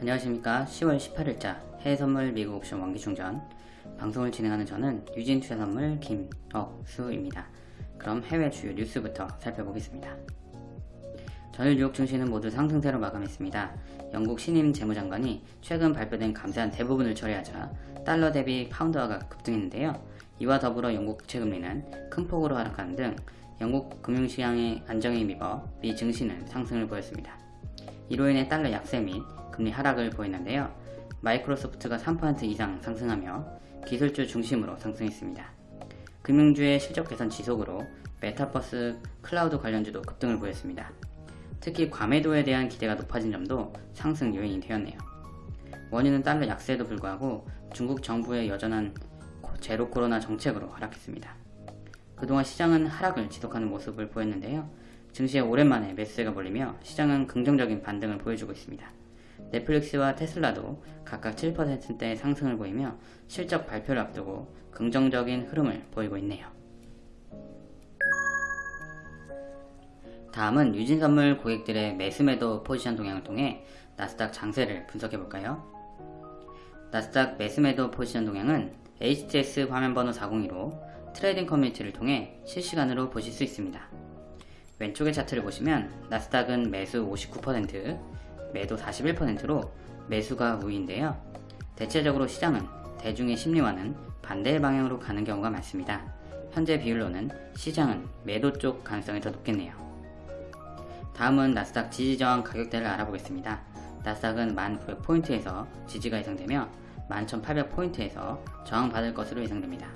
안녕하십니까. 10월 18일자 해외선물 미국 옵션 원기충전. 방송을 진행하는 저는 유진투자선물 김억수입니다. 그럼 해외 주요 뉴스부터 살펴보겠습니다. 전일 뉴욕 증시는 모두 상승세로 마감했습니다. 영국 신임 재무장관이 최근 발표된 감세안 대부분을 처리하자 달러 대비 파운드화가 급등했는데요. 이와 더불어 영국 국채금리는 큰 폭으로 하락하는 등 영국 금융시장의 안정에 힘입어 미 증시는 상승을 보였습니다 이로 인해 달러 약세 및 금리 하락을 보였는데요. 마이크로소프트가 3% 이상 상승하며 기술주 중심으로 상승했습니다. 금융주의 실적 개선 지속으로 메타버스 클라우드 관련주도 급등을 보였습니다. 특히 과매도에 대한 기대가 높아진 점도 상승 요인이 되었네요. 원유는 달러 약세에도 불구하고 중국 정부의 여전한 제로 코로나 정책으로 하락했습니다. 그동안 시장은 하락을 지속하는 모습을 보였는데요. 증시에 오랜만에 매수세가 몰리며 시장은 긍정적인 반등을 보여주고 있습니다. 넷플릭스와 테슬라도 각각 7%대 상승을 보이며 실적 발표를 앞두고 긍정적인 흐름을 보이고 있네요. 다음은 유진선물 고객들의 매수매도 포지션 동향을 통해 나스닥 장세를 분석해볼까요? 나스닥 매수매도 포지션 동향은 HTS 화면번호 402로 트레이딩 커뮤니티를 통해 실시간으로 보실 수 있습니다. 왼쪽의 차트를 보시면 나스닥은 매수 59%, 매도 41%로 매수가 우위인데요. 대체적으로 시장은 대중의 심리와는 반대의 방향으로 가는 경우가 많습니다. 현재 비율로는 시장은 매도 쪽 가능성이 더 높겠네요. 다음은 나스닥 지지저항 가격대를 알아보겠습니다. 나스닥은 1900포인트에서 지지가 예상되며 11800포인트에서 저항받을 것으로 예상됩니다.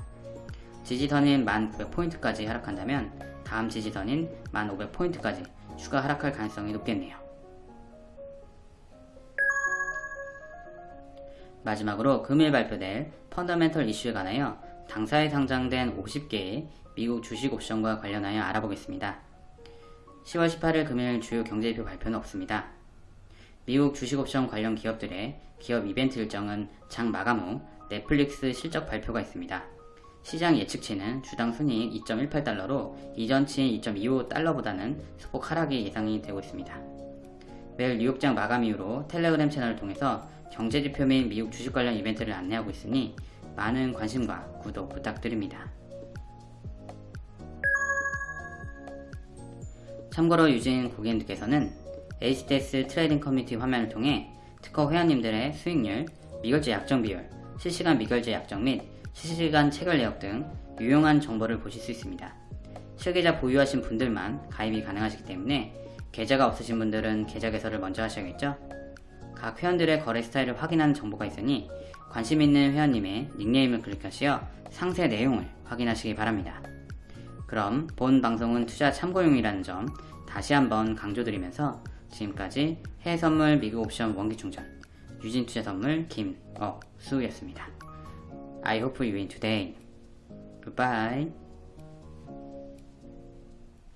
지지선인 1900포인트까지 하락한다면 다음 지지선인 1500포인트까지 추가 하락할 가능성이 높겠네요. 마지막으로 금일 발표될 펀더멘털 이슈에 관하여 당사에 상장된 50개의 미국 주식 옵션과 관련하여 알아보겠습니다. 10월 18일 금일 주요 경제지표 발표는 없습니다. 미국 주식 옵션 관련 기업들의 기업 이벤트 일정은 장 마감 후 넷플릭스 실적 발표가 있습니다. 시장 예측치는 주당 순이익 2.18달러로 이전치인 2.25달러보다는 소폭 하락이 예상이 되고 있습니다. 매일 뉴욕장 마감 이후로 텔레그램 채널을 통해서 경제지표 및 미국 주식 관련 이벤트를 안내하고 있으니 많은 관심과 구독 부탁드립니다. 참고로 유진 고객님께서는 HTS 트레이딩 커뮤니티 화면을 통해 트커 회원님들의 수익률, 미결제 약정 비율, 실시간 미결제 약정 및 실시간 체결 내역 등 유용한 정보를 보실 수 있습니다. 실계좌 보유하신 분들만 가입이 가능하시기 때문에 계좌가 없으신 분들은 계좌 개설을 먼저 하셔야겠죠? 각 회원들의 거래 스타일을 확인하는 정보가 있으니 관심 있는 회원님의 닉네임을 클릭하시어 상세 내용을 확인하시기 바랍니다. 그럼 본 방송은 투자 참고용이라는 점 다시 한번 강조드리면서 지금까지 해외선물 미국 옵션 원기충전 유진투자선물 김어수였습니다. I hope you win today. Goodbye.